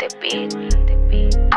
Diamante Beat.